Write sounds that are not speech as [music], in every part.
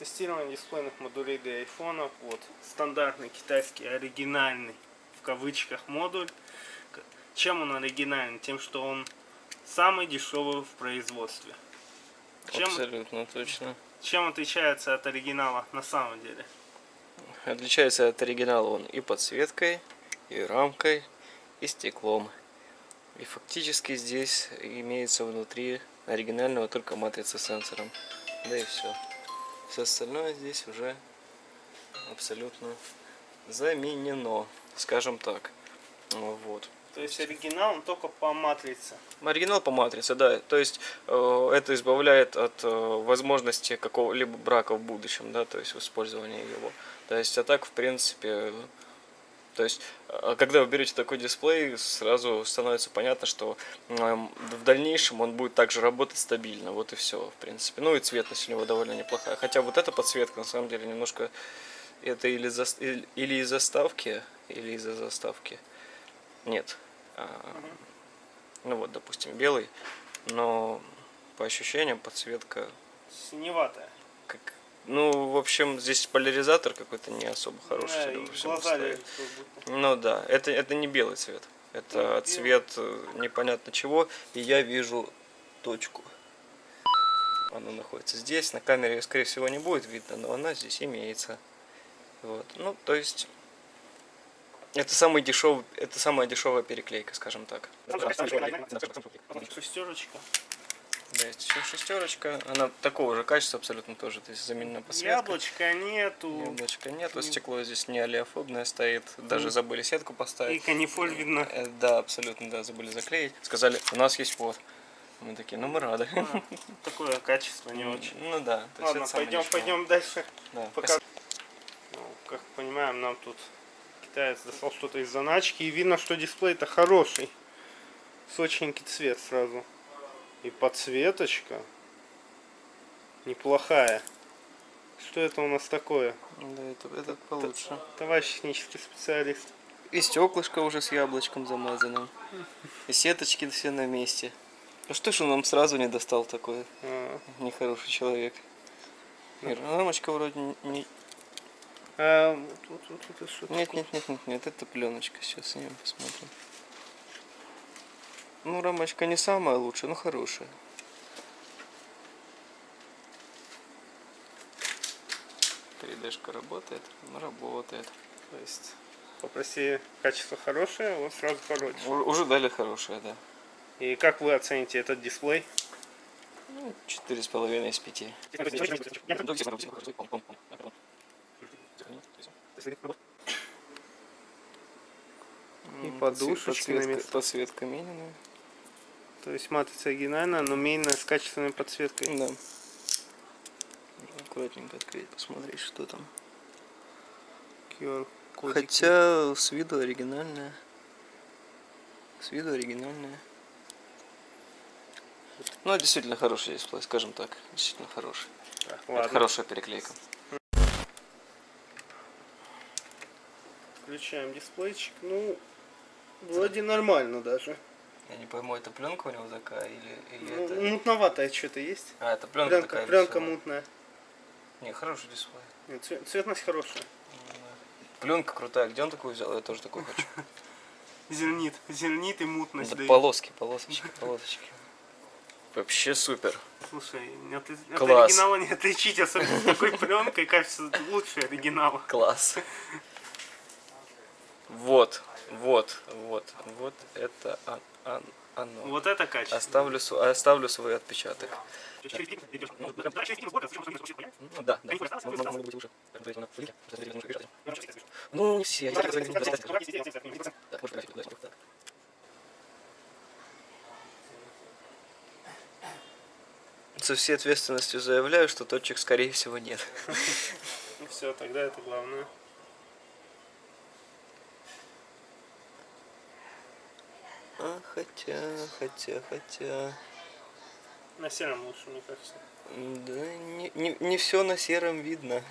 Тестирование дисплейных модулей для айфона. Вот стандартный китайский оригинальный в кавычках модуль. Чем он оригинальный? Тем, что он самый дешевый в производстве. Чем, Абсолютно точно. чем отличается от оригинала на самом деле? Отличается от оригинала он и подсветкой, и рамкой, и стеклом. И фактически здесь имеется внутри оригинального только матрица с сенсором. Да и все. Все остальное здесь уже абсолютно заменено, скажем так. Ну, Вот. То есть оригинал он только по матрице. Оригинал по матрице, да. То есть э, это избавляет от э, возможности какого-либо брака в будущем, да, то есть в использовании его. То есть, а так, в принципе, то есть, э, когда вы берете такой дисплей, сразу становится понятно, что в дальнейшем он будет также работать стабильно. Вот и все, в принципе. Ну и цветность у него довольно неплохая. Хотя вот эта подсветка, на самом деле, немножко это или, или или из заставки, или из-за заставки. Нет. А, ну вот, допустим, белый, но по ощущениям подсветка Синеватая. как... Ну, в общем, здесь поляризатор какой-то не особо хороший. Да, и глаза стоит. лезут. Ну да, это, это не белый цвет. Это Ну, белый. цвет э, непонятно чего. И я вижу точку. Она находится здесь. На камере ее, скорее всего, не будет видно, но она здесь имеется. Вот. Ну, то есть... Это самый дешевый, это самая дешевая переклейка, скажем так. Шестерочка. Да, есть еще шестерочка. Она такого же качества абсолютно тоже. То есть заменена подсветка. Яблочка нету. Яблочка нету, стекло здесь не олеофобное стоит. Даже забыли сетку И поставить. канифоль видно. Э, Да, абсолютно, да, забыли заклеить. Сказали, у нас есть вот. Мы такие, ну мы рады. А, Такое качество не очень. Ну да. Ладно, пойдем, пойдем дальше. Да, Пока... Ну, как понимаем, нам тут китаец достал что-то из заначки. И видно, что дисплей-то хороший. Сочненький цвет сразу. И подсветочка неплохая. Что это у нас такое? Да, это, это получше. Товарищ технический специалист. И стеклышко уже с яблочком замазанным. И сеточки все на месте. А что ж он нам сразу не достал такое? А, Нехороший человек. Ир, рамочка вроде не... а, вот, вот это что Нет, нет, нет, нет, нет, это пленочка. Сейчас снимем, посмотрим. Ну, рамочка не самая лучшая, но хорошая. Тридешка работает? Ну, работает. То есть попроси качество хорошее, вот сразу хорошее. У- Уже дали хорошее, да. И как вы оцените этот дисплей? Ну, четыре с половиной из пяти. И подушечки подсветка, подсветка Минина. То есть матрица оригинальная, но мейная с качественной подсветкой. Да. Аккуратненько открыть, посмотреть, что там. Хотя с виду оригинальная. С виду оригинальная. Ну, действительно хороший дисплей, скажем так. Действительно хороший. Так, Это хорошая переклейка. включаем дисплейчик. Ну, вроде нормально даже. Я не пойму, это пленка у него такая или, или Ну, это... мутноватое что-то есть. А, это пленка, Пленка, такая пленка веселая. мутная. Не, хороший дисплей. Нет, цве- цветность хорошая. Пленка крутая. Где он такой взял? Я тоже такой хочу. [laughs] Зернит. Зернит и мутность Да дает. полоски, полосочки, [laughs] полосочки. Вообще супер. Слушай, от, от Класс. оригинала не отличить, особенно с такой пленкой, кажется, лучше оригинала. [laughs] Класс. Вот, вот, вот, вот это оно. Вот это качество. Оставлю, оставлю свой отпечаток. Ну да, да. Ну, не все. Так, может, график, да, так. Со всей ответственностью заявляю, что точек, скорее всего, нет. Ну все, тогда это главное. А, хотя, хотя, хотя... На сером лучше, мне кажется. Да, не, не, не все на сером видно.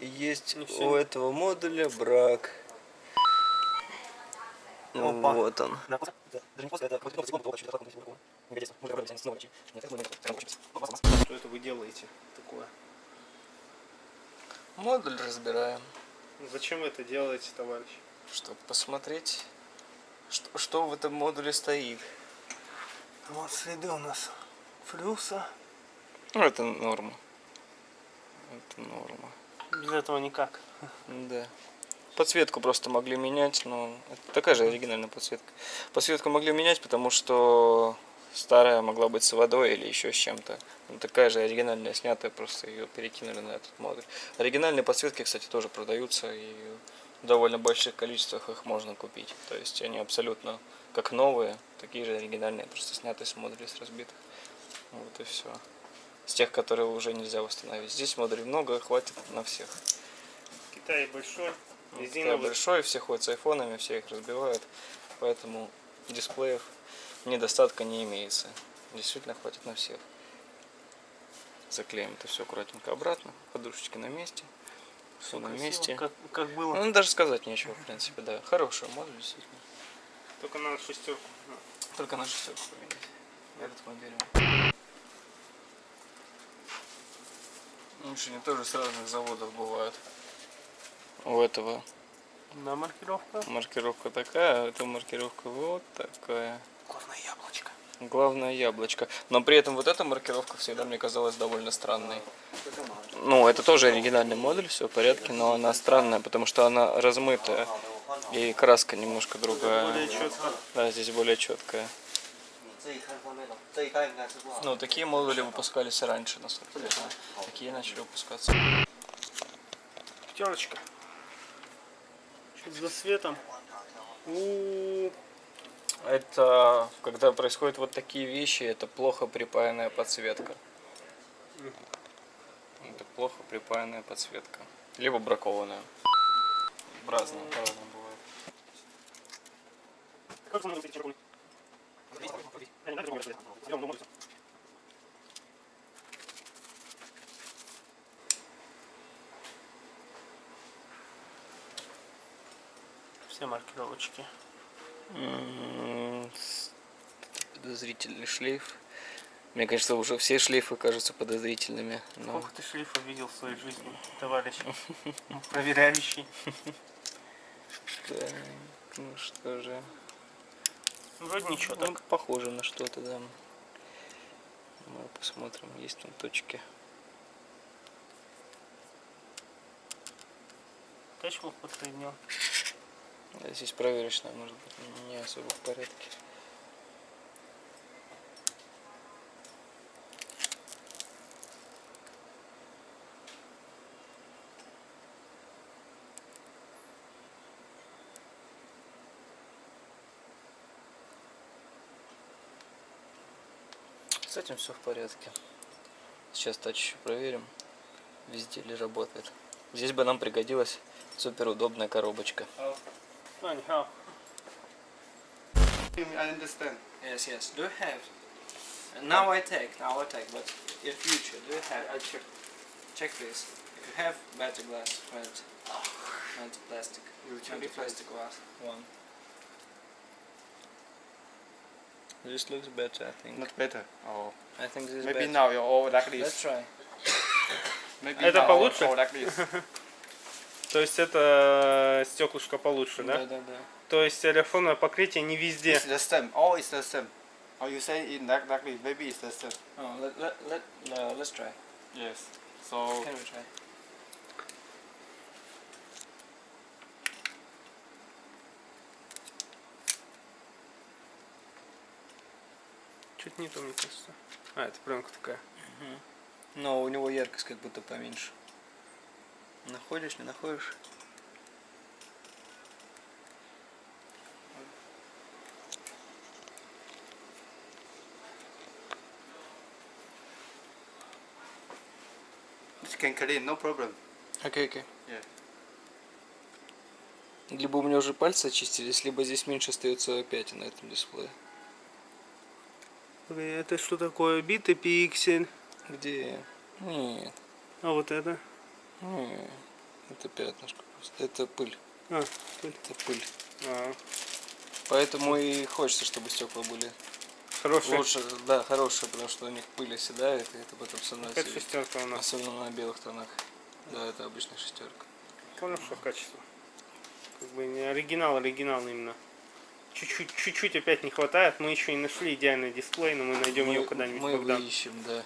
Есть у этого модуля брак. Ну, Опа. вот он. Что это вы делаете такое? Модуль разбираем, Зачем вы это делаете, товарищ? чтобы посмотреть, что, что в этом модуле стоит. Вот следы у нас флюса. Ну, это норма. Это норма. Без этого никак. Да. Подсветку просто могли менять, но это такая же оригинальная подсветка. Подсветку могли менять, потому что старая могла быть с водой или еще с чем-то. Ну, такая же оригинальная снятая, просто ее перекинули на этот модуль. Оригинальные подсветки, кстати, тоже продаются и довольно больших количествах их можно купить. То есть они абсолютно как новые, такие же оригинальные, просто снятые с модулей с разбитых. Вот и все. С тех, которые уже нельзя восстановить. Здесь модулей много, хватит на всех. Китай большой. Китай Резиновый. большой, все ходят с айфонами, все их разбивают, поэтому дисплеев недостатка не имеется. Действительно хватит на всех. Заклеим это все аккуратненько обратно, подушечки на месте, все на месте. Как, как было. Ну, даже сказать нечего, в принципе, да. Хороший модуль, действительно. Только надо шестерку. Только на шестерку поменять. Этот мы берем. Машины тоже с разных заводов бывают. У этого На маркировка. маркировка такая, а эта маркировка вот такая. Горное яблочко. Главное яблочко. Но при этом вот эта маркировка всегда мне казалась довольно странной ну, это тоже оригинальный модуль, все в порядке, но она странная, потому что она размытая. И краска немножко другая. Более четко. Да, здесь более четкая. Ну, такие модули выпускались раньше, насколько я знаю. Такие начали выпускаться. Пятерочка. За светом. У -у -у. Это когда происходят вот такие вещи, это плохо припаянная подсветка. Плохо припаянная подсветка. Либо бракованная. Разные, по-разному бывает. Все маркировочки. М, с- Подозрительный шлейф. Мне кажется, уже все шлейфы кажутся подозрительными. Но... Сколько ты шлифов видел в своей жизни, товарищ? Проверяющий. Так, ну что же. Вроде ничего Ну, так. похоже на что-то, да. Мы посмотрим, есть там точки. Тачку подсоединил. А Здесь проверочная, может быть, не особо в порядке. С этим все в порядке. Сейчас тач еще проверим, везде ли работает. Здесь бы нам пригодилась супер удобная коробочка. Вань, how? I understand. Yes, yes. Do you have? Now I take, now I take, but in future, do you have? I check. Check this. If you have better glass, not, not plastic. You Maybe plastic glass. One. This looks better, I think. Not better. Oh. I think this is Maybe better. now you're all like Let's this. try. Maybe Это now получше? all like this. То есть это стеклышко получше, да? Да, да, да. То есть телефонное покрытие не везде. It's the same. All is the same. Or you say in like like this. Maybe it's the same. Oh, let, let, let, uh, let's try. Yes. So Can we try? Чуть не то, мне кажется. А, это пленка такая. Но у него яркость как будто поменьше. Находишь, не находишь? it can clean, no problem. Окей, окей. Yeah. Либо у меня уже пальцы очистились, либо здесь меньше остается пятен на этом дисплее. Это что такое? Битый пиксель. Где? Нет, А вот это? нет. Это пятнышко просто. Это пыль. А, пыль. Это пыль. А, Поэтому и хочется, чтобы стекла были хорошая. лучше, да, хорошие, потому что у них пыль оседает, и это потом становится Какая шестерка у нас? особенно на белых тонах. Да, это обычная шестерка. Что качество. Как бы не оригинал, оригинал именно. Чуть-чуть, опять не хватает. Мы еще не нашли идеальный дисплей, но мы найдем его когда-нибудь мы когда. выищем, да.